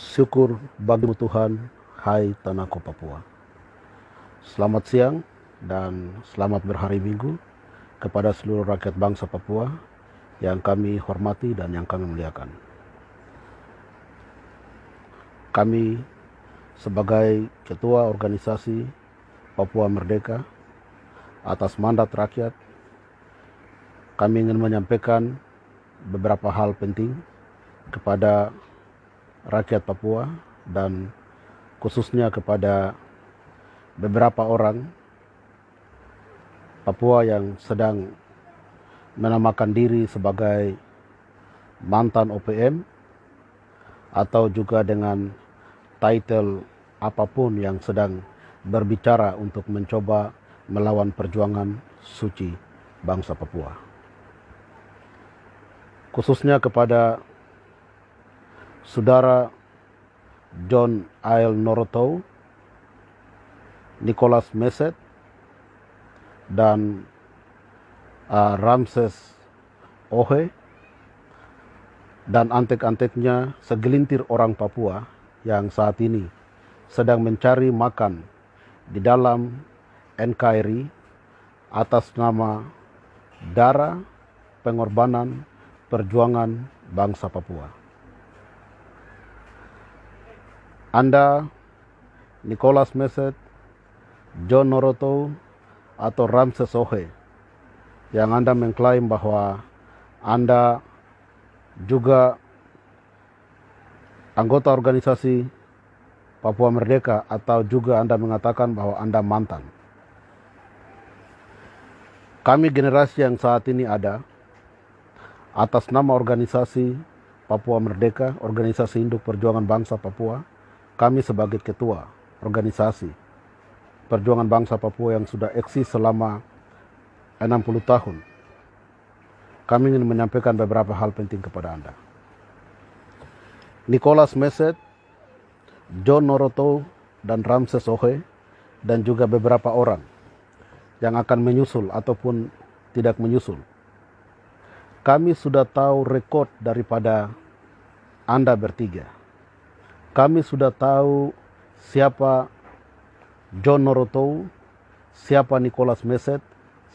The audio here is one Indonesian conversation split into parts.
Syukur bagimu Tuhan, hai tanahku Papua. Selamat siang dan selamat berhari Minggu kepada seluruh rakyat bangsa Papua yang kami hormati dan yang kami muliakan. Kami sebagai ketua organisasi Papua Merdeka atas mandat rakyat kami ingin menyampaikan beberapa hal penting kepada rakyat Papua dan khususnya kepada beberapa orang Papua yang sedang menamakan diri sebagai mantan OPM atau juga dengan title apa pun yang sedang berbicara untuk mencoba melawan perjuangan suci bangsa Papua. Khususnya kepada saudara John Ail Norotou, Nicholas Meset, dan uh, Ramses Ohe, dan antek-anteknya segelintir orang Papua yang saat ini sedang mencari makan di dalam NKRI atas nama darah pengorbanan perjuangan bangsa Papua. Anda, Nicholas Meset, John Noroto, atau Ramses Ohe yang Anda mengklaim bahwa Anda juga anggota organisasi Papua Merdeka atau juga Anda mengatakan bahwa Anda mantan. Kami generasi yang saat ini ada atas nama organisasi Papua Merdeka, Organisasi Induk Perjuangan Bangsa Papua, kami sebagai ketua organisasi perjuangan bangsa Papua yang sudah eksis selama 60 tahun. Kami ingin menyampaikan beberapa hal penting kepada Anda. Nicholas Meset, John Noroto, dan Ramses Ohe, dan juga beberapa orang yang akan menyusul ataupun tidak menyusul. Kami sudah tahu rekod daripada Anda bertiga kami sudah tahu siapa John Norotou, siapa Nicholas Meset,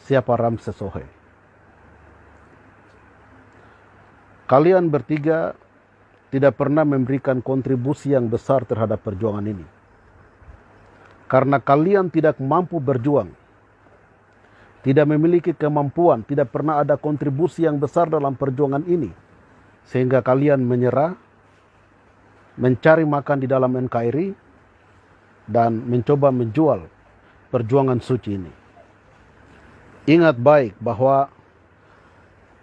siapa Ramses Ohe. Kalian bertiga tidak pernah memberikan kontribusi yang besar terhadap perjuangan ini. Karena kalian tidak mampu berjuang, tidak memiliki kemampuan, tidak pernah ada kontribusi yang besar dalam perjuangan ini, sehingga kalian menyerah mencari makan di dalam NKRI dan mencoba menjual perjuangan suci ini. Ingat baik bahwa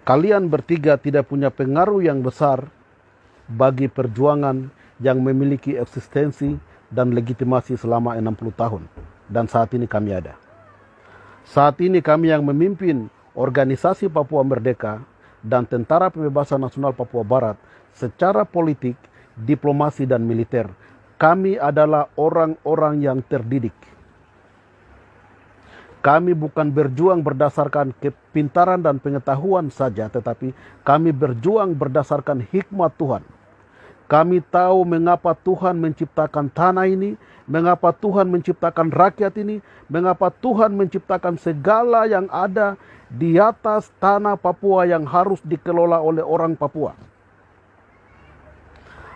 kalian bertiga tidak punya pengaruh yang besar bagi perjuangan yang memiliki eksistensi dan legitimasi selama 60 tahun dan saat ini kami ada. Saat ini kami yang memimpin organisasi Papua Merdeka dan Tentara Pembebasan Nasional Papua Barat secara politik diplomasi dan militer. Kami adalah orang-orang yang terdidik. Kami bukan berjuang berdasarkan kepintaran dan pengetahuan saja, tetapi kami berjuang berdasarkan hikmat Tuhan. Kami tahu mengapa Tuhan menciptakan tanah ini, mengapa Tuhan menciptakan rakyat ini, mengapa Tuhan menciptakan segala yang ada di atas tanah Papua yang harus dikelola oleh orang Papua.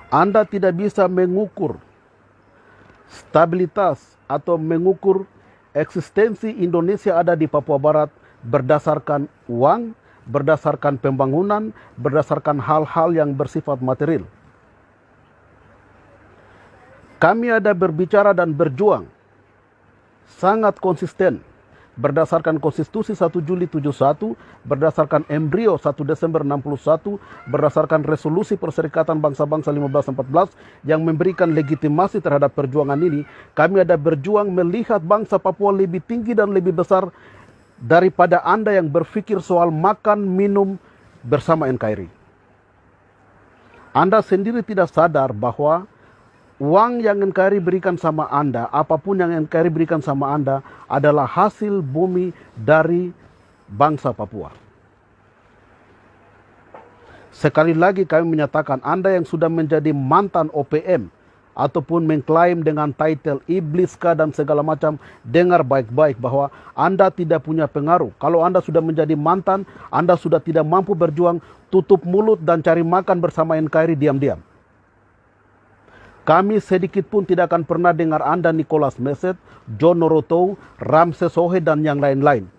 Anda tidak bisa mengukur stabilitas atau mengukur eksistensi Indonesia ada di Papua Barat berdasarkan uang, berdasarkan pembangunan, berdasarkan hal-hal yang bersifat material. Kami ada berbicara dan berjuang sangat konsisten berdasarkan konstitusi 1 Juli 71, berdasarkan embrio 1 Desember 61, berdasarkan resolusi Perserikatan Bangsa-Bangsa 1514 yang memberikan legitimasi terhadap perjuangan ini, kami ada berjuang melihat bangsa Papua lebih tinggi dan lebih besar daripada Anda yang berpikir soal makan minum bersama NKRI. Anda sendiri tidak sadar bahwa uang yang NKRI berikan sama Anda, apa pun yang NKRI berikan sama Anda adalah hasil bumi dari bangsa Papua. Sekali lagi kami menyatakan Anda yang sudah menjadi mantan OPM ataupun mengklaim dengan title ibliskah dan segala macam, dengar baik-baik bahwa Anda tidak punya pengaruh. Kalau Anda sudah menjadi mantan, Anda sudah tidak mampu berjuang, tutup mulut dan cari makan bersama NKRI diam-diam. Kami sedikit pun tidak akan pernah dengar Anda Nicholas Meset, John Noroto, Ramses Sohe dan yang lain-lain.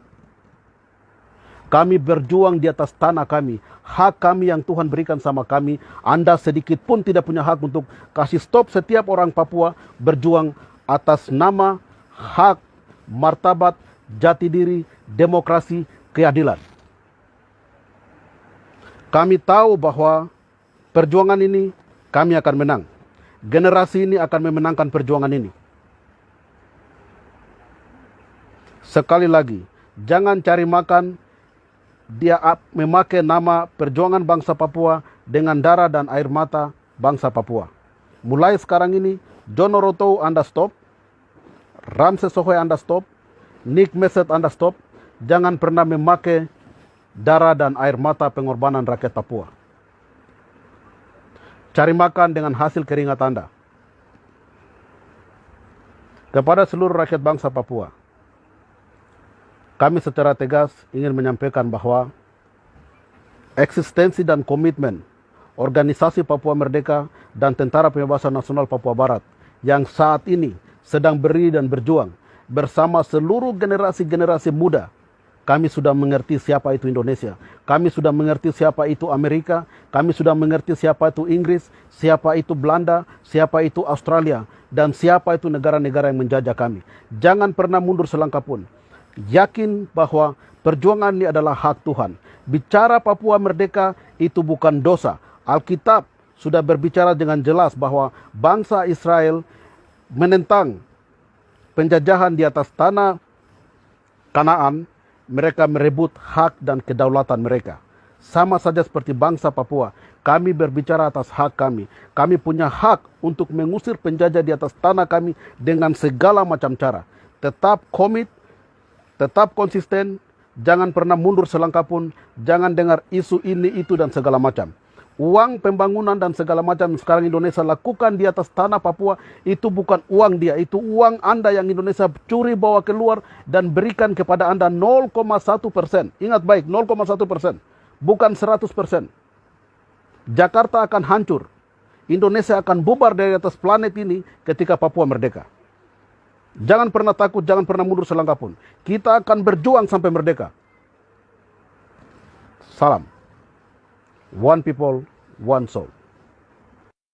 Kami berjuang di atas tanah kami. Hak kami yang Tuhan berikan sama kami. Anda sedikit pun tidak punya hak untuk kasih stop setiap orang Papua berjuang atas nama, hak, martabat, jati diri, demokrasi, keadilan. Kami tahu bahwa perjuangan ini kami akan menang. Generasi ini akan memenangkan perjuangan ini. Sekali lagi, jangan cari makan dia memakai nama perjuangan bangsa Papua dengan darah dan air mata bangsa Papua. Mulai sekarang ini, John Oroto Anda stop, Ramses Sohoy Anda stop, Nick Meset Anda stop, jangan pernah memakai darah dan air mata pengorbanan rakyat Papua. Cari makan dengan hasil keringat Anda. Kepada seluruh rakyat bangsa Papua, kami secara tegas ingin menyampaikan bahwa eksistensi dan komitmen organisasi Papua Merdeka dan Tentara Pembebasan Nasional Papua Barat yang saat ini sedang berdiri dan berjuang bersama seluruh generasi-generasi muda kami sudah mengerti siapa itu Indonesia. Kami sudah mengerti siapa itu Amerika. Kami sudah mengerti siapa itu Inggris, siapa itu Belanda, siapa itu Australia, dan siapa itu negara-negara yang menjajah kami. Jangan pernah mundur selangkah pun yakin bahwa perjuangan ini adalah hak Tuhan. Bicara Papua merdeka itu bukan dosa. Alkitab sudah berbicara dengan jelas bahwa bangsa Israel menentang penjajahan di atas tanah Kanaan, mereka merebut hak dan kedaulatan mereka. Sama saja seperti bangsa Papua, kami berbicara atas hak kami. Kami punya hak untuk mengusir penjajah di atas tanah kami dengan segala macam cara. Tetap komit tetap konsisten, jangan pernah mundur selangkah pun, jangan dengar isu ini, itu, dan segala macam. Uang pembangunan dan segala macam sekarang Indonesia lakukan di atas tanah Papua itu bukan uang dia, itu uang Anda yang Indonesia curi bawa keluar dan berikan kepada Anda 0,1 persen. Ingat baik, 0,1 persen, bukan 100 persen. Jakarta akan hancur. Indonesia akan bubar dari atas planet ini ketika Papua merdeka. Jangan pernah takut, jangan pernah mundur selangkah pun. Kita akan berjuang sampai merdeka. Salam. One people, one soul.